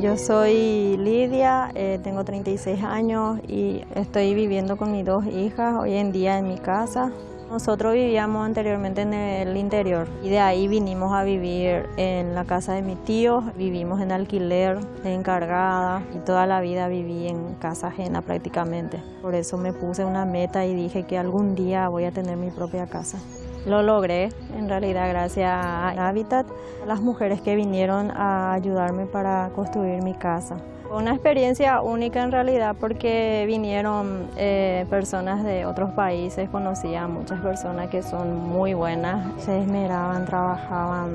Yo soy Lidia, eh, tengo 36 años y estoy viviendo con mis dos hijas hoy en día en mi casa. Nosotros vivíamos anteriormente en el interior y de ahí vinimos a vivir en la casa de mi tío. Vivimos en alquiler, encargada y toda la vida viví en casa ajena prácticamente. Por eso me puse una meta y dije que algún día voy a tener mi propia casa. Lo logré, en realidad, gracias a Habitat, las mujeres que vinieron a ayudarme para construir mi casa. Fue una experiencia única en realidad porque vinieron eh, personas de otros países, conocí a muchas personas que son muy buenas, se esmeraban, trabajaban,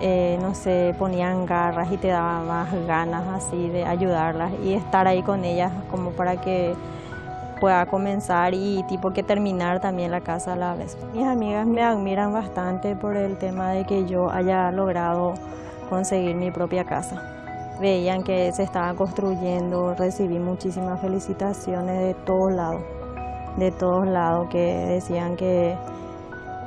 eh, no sé, ponían garras y te daban más ganas así de ayudarlas y estar ahí con ellas como para que pueda comenzar y tipo que terminar también la casa a la vez. Mis amigas me admiran bastante por el tema de que yo haya logrado conseguir mi propia casa veían que se estaba construyendo, recibí muchísimas felicitaciones de todos lados, de todos lados que decían que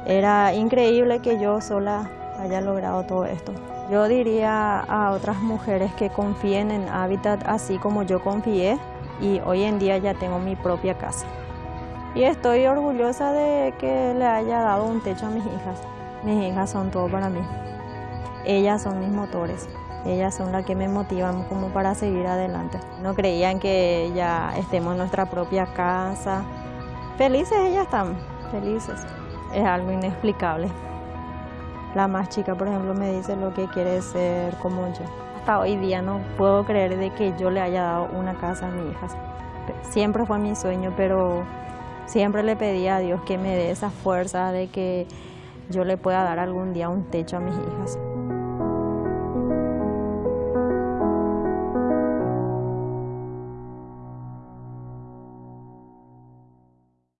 era increíble que yo sola haya logrado todo esto. Yo diría a otras mujeres que confíen en Habitat así como yo confié y hoy en día ya tengo mi propia casa. Y estoy orgullosa de que le haya dado un techo a mis hijas. Mis hijas son todo para mí. Ellas son mis motores. Ellas son las que me motivan como para seguir adelante. No creían que ya estemos en nuestra propia casa. Felices ellas están, felices. Es algo inexplicable. La más chica, por ejemplo, me dice lo que quiere ser como yo. Hasta hoy día no puedo creer de que yo le haya dado una casa a mi hija. Siempre fue mi sueño, pero siempre le pedí a Dios que me dé esa fuerza de que yo le pueda dar algún día un techo a mis hijas.